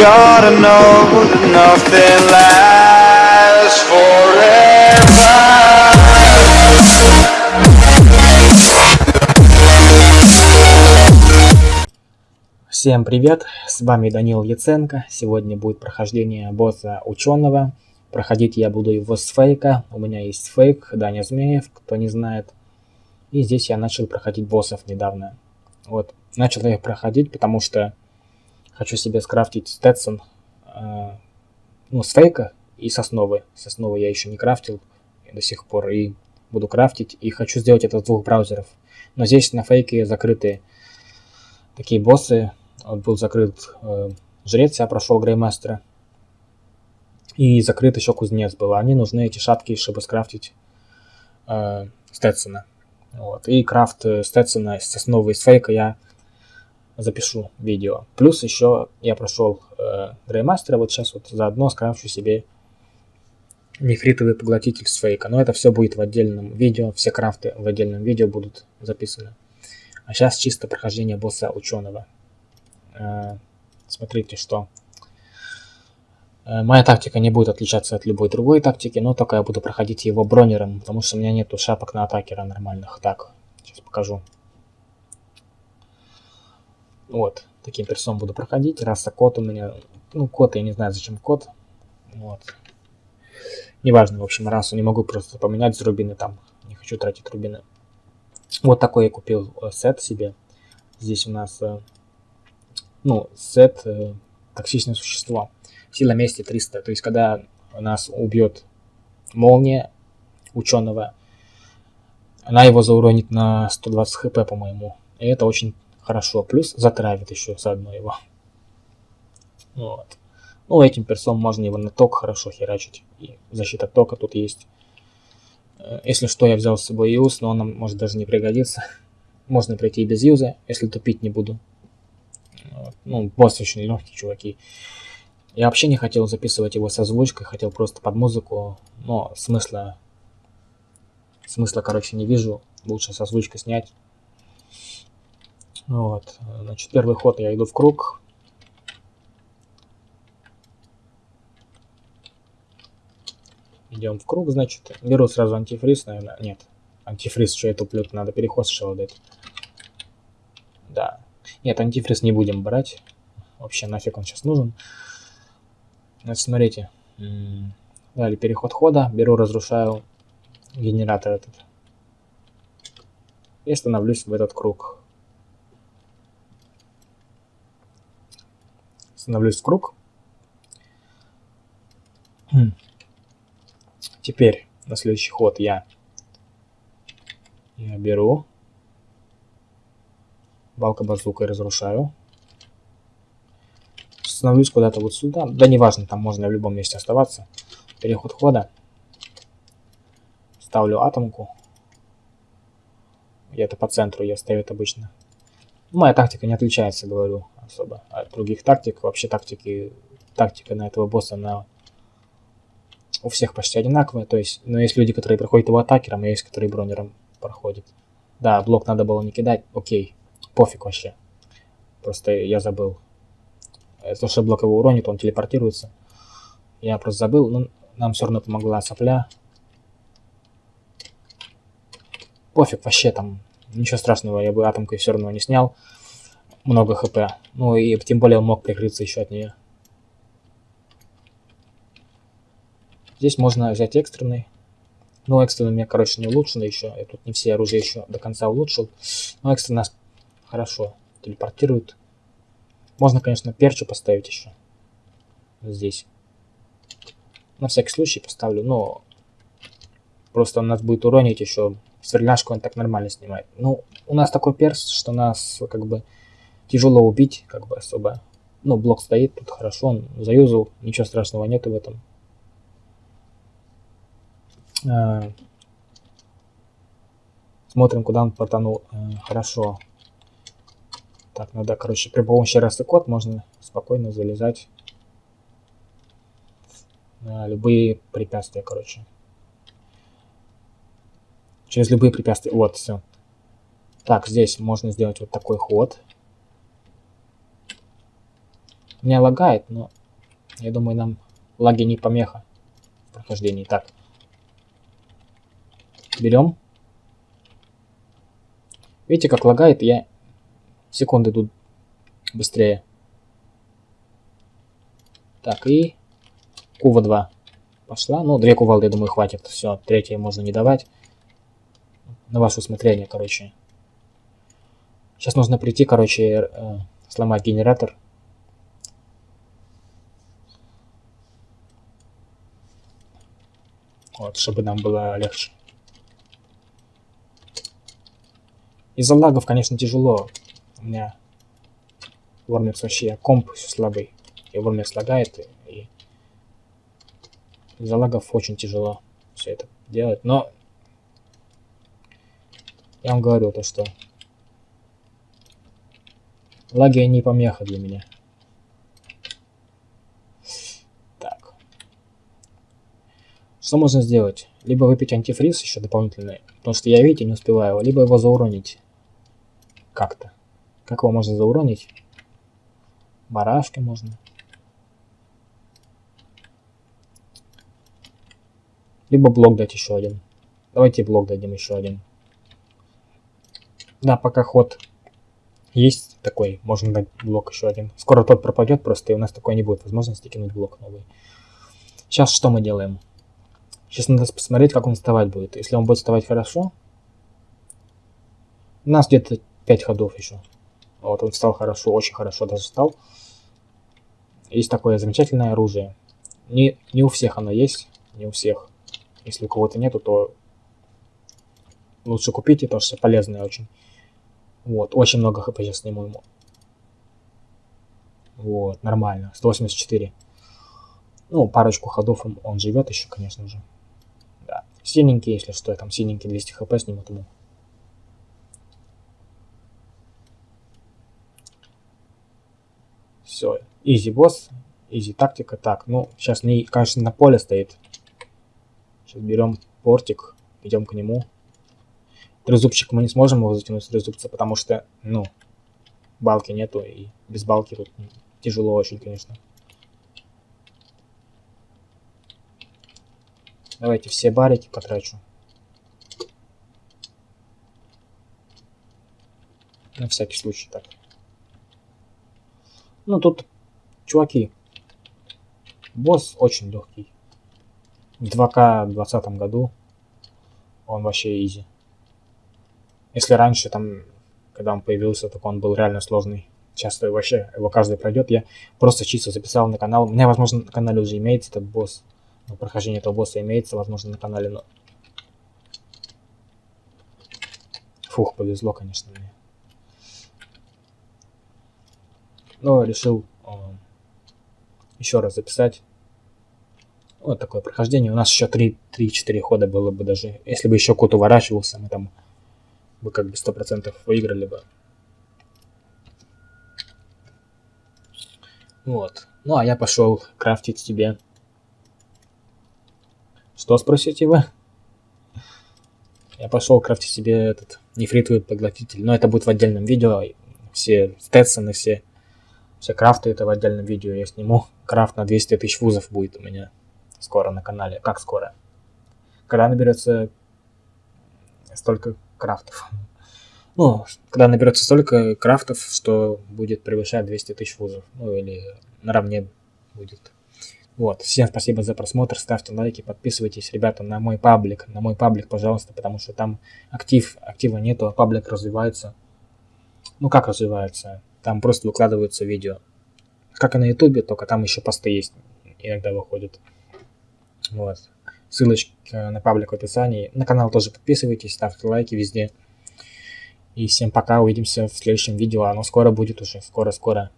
gotta know nothing lasts forever. Всем привет, с вами Данил Яценко. Сегодня будет прохождение босса ученого. Проходить я буду его с фейка. У меня есть фейк, Даня Змеев, кто не знает. И здесь я начал проходить боссов недавно. Вот, начал я их проходить, потому что хочу себе скрафтить Сtetson, э, ну, с фейка и сосновы. Сосновы я еще не крафтил до сих пор и буду крафтить. И хочу сделать это с двух браузеров. Но здесь на фейке закрыты такие боссы. Вот был закрыт э, жрец, я прошел греймастера. И закрыт еще кузнец был. Они нужны, эти шапки, чтобы скрафтить э, Стетсона. Вот. И крафт э, Стетсона с основы из фейка я запишу видео. Плюс еще я прошел э, Греймастера, вот сейчас вот заодно скрафчу себе нефритовый поглотитель с фейка. Но это все будет в отдельном видео, все крафты в отдельном видео будут записаны. А сейчас чисто прохождение босса ученого. Э, смотрите, что Э, моя тактика не будет отличаться от любой другой тактики, но только я буду проходить его бронером, потому что у меня нету шапок на атакера нормальных. Так, сейчас покажу. Вот, таким персом буду проходить. Раса код у меня, ну код, я не знаю зачем код. Вот. Неважно, в общем, расу не могу просто поменять с рубины там. Не хочу тратить рубины. Вот такой я купил э, сет себе. Здесь у нас, э, ну, сет токсичное существо сила мести 300. То есть, когда нас убьет молния ученого, она его зауронит на 120 хп, по-моему. И это очень хорошо. Плюс затравит еще заодно его. Вот. Ну, этим персом можно его на ток хорошо херачить. И защита тока тут есть. Э, если что, я взял с собой юз, но он нам может даже не пригодиться. Можно пройти и без юза, если тупить не буду. Ну, босс очень легкий, чуваки. Я вообще не хотел записывать его с озвучкой, хотел просто под музыку, но смысла, смысла, короче, не вижу. Лучше с озвучкой снять. Вот, значит, первый ход я иду в круг. Идем в круг, значит. Беру сразу антифриз, наверное. Нет, антифриз, что я туплю, надо переход сначала дать. Да. Нет, антифриз не будем брать. Вообще нафиг он сейчас нужен. Значит, смотрите. Далее переход хода. Беру, разрушаю генератор этот. И становлюсь в этот круг. Становлюсь в круг. Теперь на следующий ход я, я беру балка базукой разрушаю становлюсь куда-то вот сюда. Да неважно, там можно в любом месте оставаться. Переход хода. Ставлю атомку. И это по центру я ставят обычно. Моя тактика не отличается, говорю, особо от других тактик. Вообще тактики, тактика на этого босса на у всех почти одинаковая. То есть, но есть люди, которые проходят его атакером, а есть, которые бронером проходят. Да, блок надо было не кидать, окей, пофиг вообще. Просто я забыл то, что блок его уронит, он телепортируется. Я просто забыл, но нам все равно помогла сопля. Пофиг, вообще там, ничего страшного, я бы атомкой все равно не снял. Много хп. Ну и тем более он мог прикрыться еще от нее. Здесь можно взять экстренный. Ну, экстренный у меня, короче, не улучшено еще. Я тут не все оружия еще до конца улучшил. Но экстренный нас хорошо телепортирует. Можно, конечно, перчу поставить еще. Здесь. На всякий случай поставлю, но просто он нас будет уронить еще. Сверляшку он так нормально снимает. Ну, у нас такой перс, что нас как бы тяжело убить, как бы особо. Ну, блок стоит, тут хорошо, он заюзал, ничего страшного нету в этом. А, смотрим, куда он портанул. А, хорошо. Так, надо, короче, при помощи расы код можно спокойно залезать на любые препятствия, короче. Через любые препятствия. Вот, все. Так, здесь можно сделать вот такой ход. Меня лагает, но я думаю, нам лаги не помеха в прохождении. Так. Берем. Видите, как лагает, я секунды идут быстрее. Так, и Кува 2 пошла. Ну, две кувалды, я думаю, хватит. Все, третье можно не давать. На ваше усмотрение, короче. Сейчас нужно прийти, короче, э, сломать генератор. Вот, чтобы нам было легче. Из-за лагов, конечно, тяжело. У меня Вормекс вообще комп слабый. И Вормекс лагает. И из-за лагов очень тяжело все это делать. Но я вам говорю то, что лаги не помеха для меня. Так. Что можно сделать? Либо выпить антифриз еще дополнительный, потому что я, видите, не успеваю, либо его зауронить как-то. Как его можно зауронить? Барашки можно. Либо блок дать еще один. Давайте блок дадим еще один. Да, пока ход есть такой, можно дать блок еще один. Скоро тот пропадет просто, и у нас такой не будет возможности кинуть блок новый. Сейчас что мы делаем? Сейчас надо посмотреть, как он вставать будет. Если он будет вставать хорошо, у нас где-то 5 ходов еще. Вот он встал хорошо, очень хорошо даже встал. Есть такое замечательное оружие. Не, не у всех оно есть, не у всех. Если у кого-то нету, то лучше купите, потому что полезное очень. Вот, очень много хп сейчас сниму ему. Вот, нормально, 184. Ну, парочку ходов он, он живет еще, конечно же. Да. Синенький, если что, там синенький 200 хп снимут ему. Все, изи босс, изи тактика. Так, ну, сейчас, не, конечно, на поле стоит. Сейчас берем портик, идем к нему. Трезубчик мы не сможем его затянуть с трезубца, потому что, ну, балки нету, и без балки тут тяжело очень, конечно. Давайте все барики потрачу. На всякий случай так. Ну, тут, чуваки, босс очень легкий. В 2К в 2020 году он вообще изи. Если раньше, там, когда он появился, так он был реально сложный. Часто вообще его каждый пройдет. Я просто чисто записал на канал. У меня, возможно, на канале уже имеется этот босс. Но прохождение этого босса имеется, возможно, на канале, но... Фух, повезло, конечно, мне. но решил э, еще раз записать. Вот такое прохождение. У нас еще 3-4 хода было бы даже. Если бы еще кот уворачивался, мы там бы как бы 100% выиграли бы. Вот. Ну, а я пошел крафтить тебе. Что, спросите вы? Я пошел крафтить себе этот нефритовый поглотитель. Но это будет в отдельном видео. Все стетсоны, все все крафты это в отдельном видео я сниму. Крафт на 200 тысяч вузов будет у меня скоро на канале. Как скоро? Когда наберется столько крафтов. Ну, когда наберется столько крафтов, что будет превышать 200 тысяч вузов. Ну, или наравне будет. Вот, всем спасибо за просмотр, ставьте лайки, подписывайтесь, ребята, на мой паблик, на мой паблик, пожалуйста, потому что там актив, актива нету, а паблик развивается. Ну, как развивается? Там просто выкладываются видео. Как и на ютубе, только там еще посты есть. Иногда выходят. Вот. Ссылочка на паблик в описании. На канал тоже подписывайтесь, ставьте лайки везде. И всем пока, увидимся в следующем видео. Оно скоро будет уже, скоро-скоро.